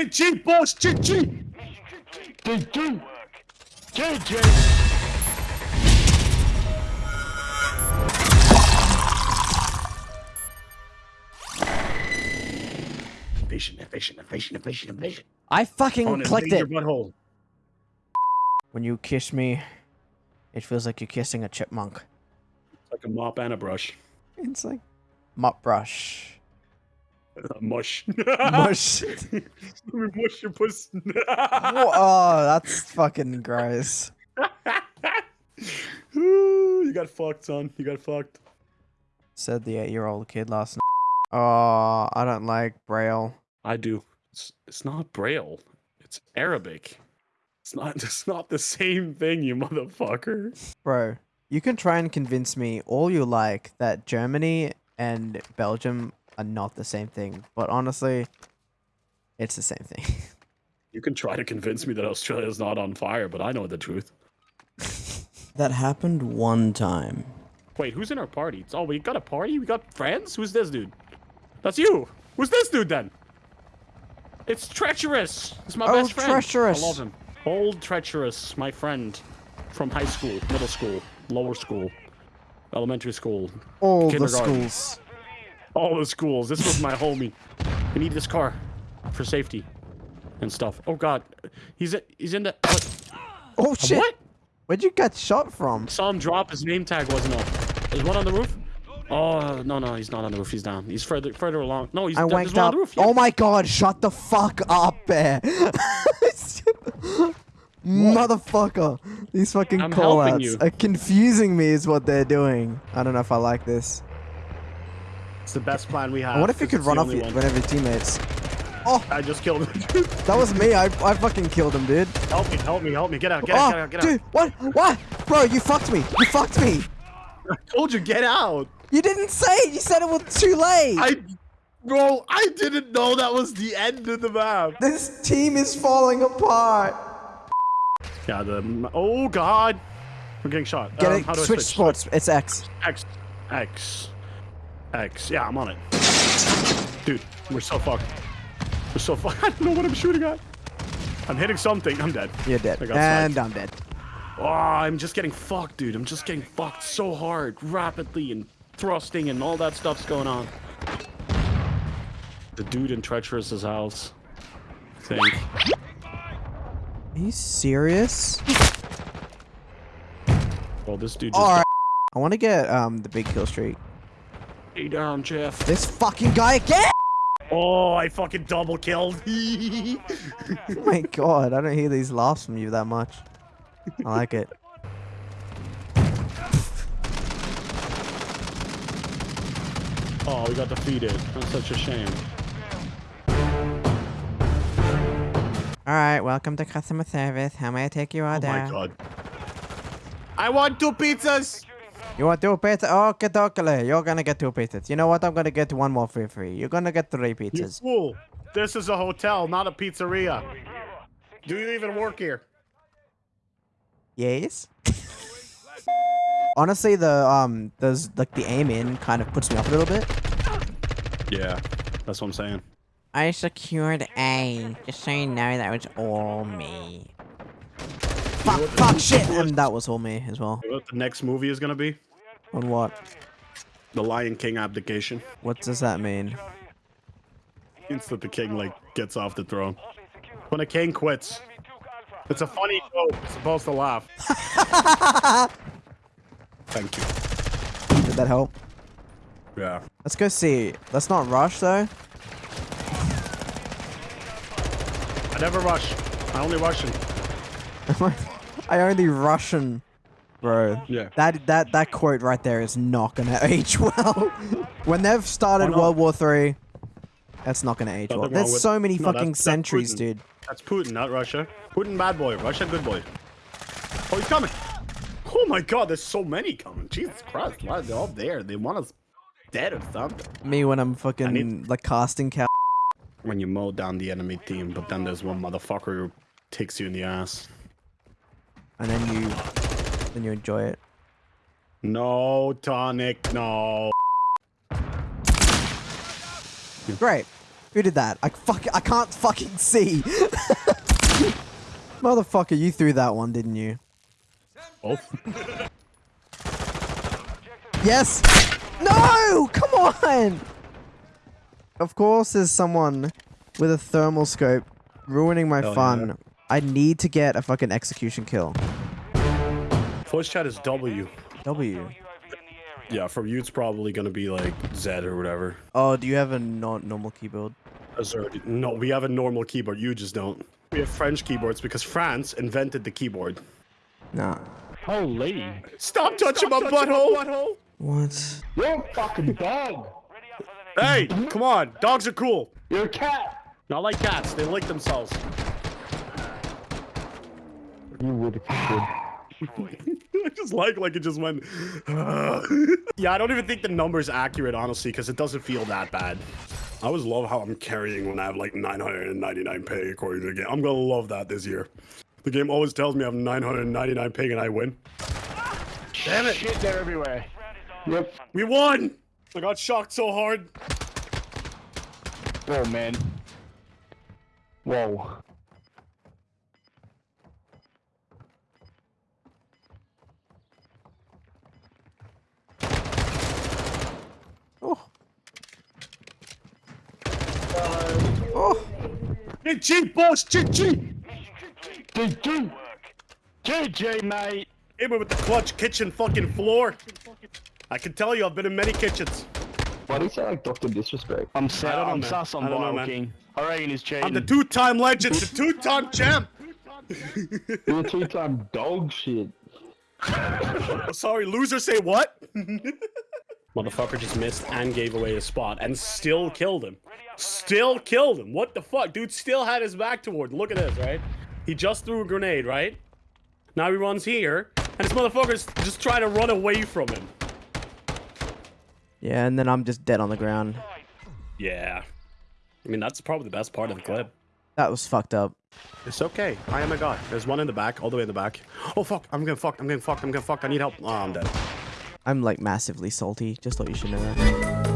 GG, boss, GG. GG. GG. Invasion, invasion, invasion, invasion, invasion. I fucking On clicked it. your butthole. When you kiss me, it feels like you're kissing a chipmunk. Like a mop and a brush. It's like mop brush. A mush. Mush. Let me mush your puss. oh, that's fucking gross. You got fucked, son. You got fucked. Said the eight-year-old kid last night. Oh, I don't like braille. I do. It's, it's not Braille. It's Arabic. It's not. It's not the same thing, you motherfucker. Bro, you can try and convince me all you like that Germany and Belgium are not the same thing, but honestly, it's the same thing. You can try to convince me that Australia is not on fire, but I know the truth. that happened one time. Wait, who's in our party? It's, Oh, we got a party? We got friends? Who's this dude? That's you. Who's this dude then? It's treacherous. It's my Oh, best friend. Treacherous. I love him. Old treacherous, my friend from high school, middle school, lower school, elementary school, All the Kindergarten. schools. All the schools. This was my homie. We need this car for safety and stuff. Oh god, he's in, he's in the. What? Oh shit! what? Where'd you get shot from? Saw him drop. His name tag wasn't up. There's one on the roof. Oh no no, he's not on the roof. He's down. He's further further along. No, he's I wanked up. the roof. yeah. Oh my god, shut the fuck up, bear. Motherfucker. These fucking callouts are confusing me is what they're doing. I don't know if I like this. It's the best plan we have. what if you could run off one. one of your teammates? Oh! I just killed him. That was me. I, I fucking killed him, dude. help me, help me, help me. Get out, get oh, out, get out, get out. dude, what? What? Bro, you fucked me. You fucked me. I told you, get out. You didn't say it. You said it was too late. I, bro, I didn't know that was the end of the map. This team is falling apart. Yeah, the. Oh god, we're getting shot. Get Um, it. how do I Switch sports. It's X. X, X, X. Yeah, I'm on it. Dude, we're so fucked. We're so fucked. I don't know what I'm shooting at. I'm hitting something. I'm dead. You're dead. I got And sniped. I'm dead. Oh, I'm just getting fucked, dude. I'm just getting fucked so hard, rapidly, and thrusting, and all that stuff's going on. The dude in Treacherous's house. I think. Are you serious? Well, this dude just. I want to get um the big kill streak. Stay down, Jeff. This fucking guy again! Oh, I fucking double killed. Oh my god, I don't hear these laughs from you that much. I like it. oh, we got defeated. That's such a shame. Alright, welcome to customer service. How may I take you your Oh order? my god. I want two pizzas. You want two pizzas? Okay, dokele. You're gonna get two pizzas. You know what? I'm gonna get one more for free. You're gonna get three pizzas. fool. This is a hotel, not a pizzeria. Do you even work here? Yes. Honestly, the um, there's like the aim in kind of puts me off a little bit. Yeah, that's what I'm saying. I secured A, just so you know that was all me. Fuck, fuck, shit! And that was all me as well. You know what the next movie is gonna be? On what? The Lion King abdication. What does that mean? Means that the king like gets off the throne. When a king quits. It's a funny joke. You're supposed to laugh. Thank you. Did that help? Yeah. Let's go see. Let's not rush though. I never rush. I only Russian. I only Russian, bro. Yeah. That that that quote right there is not gonna age well. when they've started World War Three, that's not gonna age Nothing well. There's so many No, fucking that's- that's centuries, Putin. dude. That's Putin, not Russia. Putin, bad boy. Russia, good boy. Oh, he's coming. Oh my god, there's so many coming. Jesus Christ. Why are they all there? They want us dead or something. Me when I'm fucking need- like casting cow. When you mow down the enemy team, but then there's one motherfucker who takes you in the ass. and then you then you enjoy it. No, tonic, no. Great. Who did that? I fuck. I can't fucking see. Motherfucker, you threw that one, didn't you? Oh, Yes. No, come on. Of course, there's someone with a thermal scope ruining my Hell fun. yeah. I need to get a fucking execution kill. Voice chat is W. W. Yeah, from you it's probably gonna be like Z or whatever. Oh, do you have a not normal keyboard? Uh, Azure. No, we have a normal keyboard. You just don't. We have French keyboards because France invented the keyboard. Nah. Holy. Stop touching my butthole! What? You're a fucking dog. Hey, come on. Dogs are cool. You're a cat. Not like cats. They lick themselves. You would if you I just like like it just went. yeah, I don't even think the number's accurate, honestly, because it doesn't feel that bad. I always love how I'm carrying when I have like 999 ping according to the game. I'm gonna love that this year. The game always tells me I have 999 ping and I win. Damn it. Shit, they're everywhere. Yep. We won! I got shocked so hard. Oh, man. Whoa. GG, boss, GG! GG. GG, mate. Hit me with the clutch kitchen fucking floor. I can tell you, I've been in many kitchens. Why do you say like Doctor Disrespect? I'm sus. don't know, I'm man. sus on I don't know, Viral man. King. I reckon he's cheating. I'm the two-time legend, the two-time champ. You're a two-time dog shit. Oh, sorry, loser say what? Motherfucker just missed and gave away his spot and still killed him. Still killed him. What the fuck? Dude still had his back toward. Look at this, right? He just threw a grenade, right? Now he runs here, and this motherfucker's just trying to run away from him. Yeah, and then I'm just dead on the ground. Yeah. I mean, that's probably the best part of the clip. That was fucked up. It's okay. I am a god. There's one in the back, all the way in the back. Oh, fuck. I'm getting fucked. I'm getting fucked. I'm getting fucked. I need help. Oh, I'm dead. I'm like massively salty. Just thought you should know that.